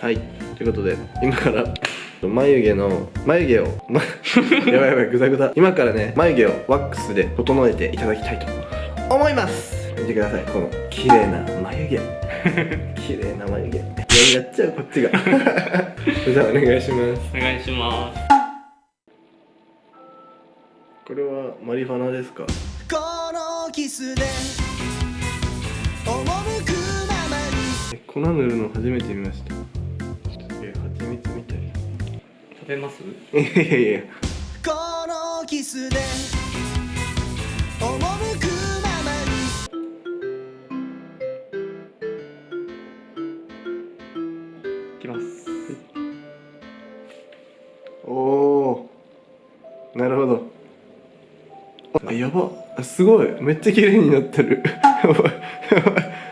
はい。ということで今から眉毛の眉毛を、ま、やばいやばいグザグザ今からね眉毛をワックスで整えていただきたいと思います。見てください。この綺麗な眉毛。綺麗な眉毛。いややっちゃうこっちが。じゃあお願いします。お願いします。これはマリファナですか？このキスで赴くままに。え粉塗るの初めて見ましたべます？いやいやいや。このキスで赴くままいきます。おおなるほど。あやば。あすごい。めっちゃ綺麗になってる。やばい。やばい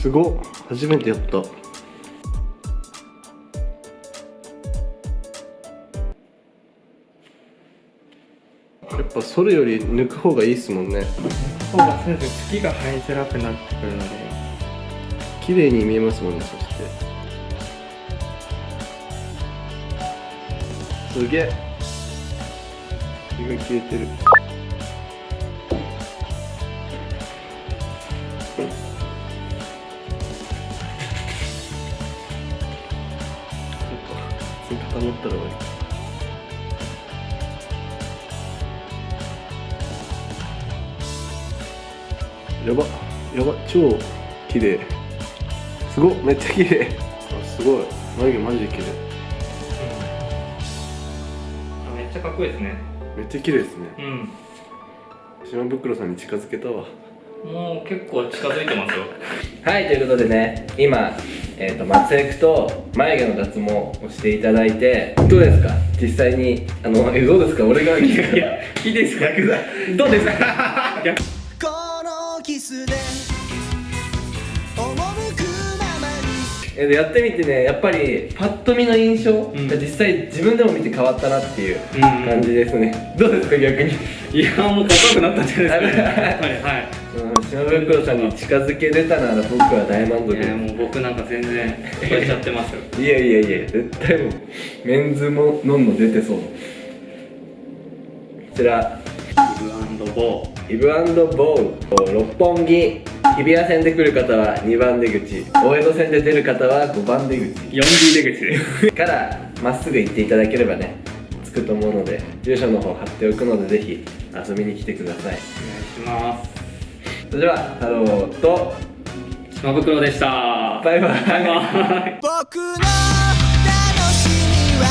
すごっ。初めてやった。やっぱ剃るより抜く方がいいっすもんね。方がそうです月が生えづらくなってくるので。綺麗に見えますもんねそして。すげえ。毛が消えてるか固まったら終わりやばやば超綺麗。すごっめっちゃ綺麗。あすごい。眉毛マジで綺麗。めっちゃかっこいいですね。めっちゃ綺麗ですね。うん。島袋さんに近づけたわ。もう結構近づいてますよ。はいということでね今、えー、と松江区と眉毛の脱毛をしていただいてどうですか？実際にあのえどうですか？俺がいやいいですか？どうですか？逆。このキスで赴くままにえやってみてねやっぱりパッと見の印象ん。が実際自分でも見て変わったなっていううん感じですね、どうですか？逆に。いやもうかっこよくなったんじゃないですかねやっぱりはいうん。島袋さんに近づけれたなら僕は大満足いやもう僕なんか全然超えちゃってますよ。いやいやいや絶対もうメンズもノンの出てそう。こちら。イブボー。イブボー。ル六本木。日比谷線で来る方は2番出口。大江戸線で出る方は5番出口。4D 出口です。からまっすぐ行っていただければね着くと思うので住所の方貼っておくのでぜひ遊びに来てください。お願いしますそれでは太郎と島袋でした。バイバイ。バイバイ。僕の楽しみは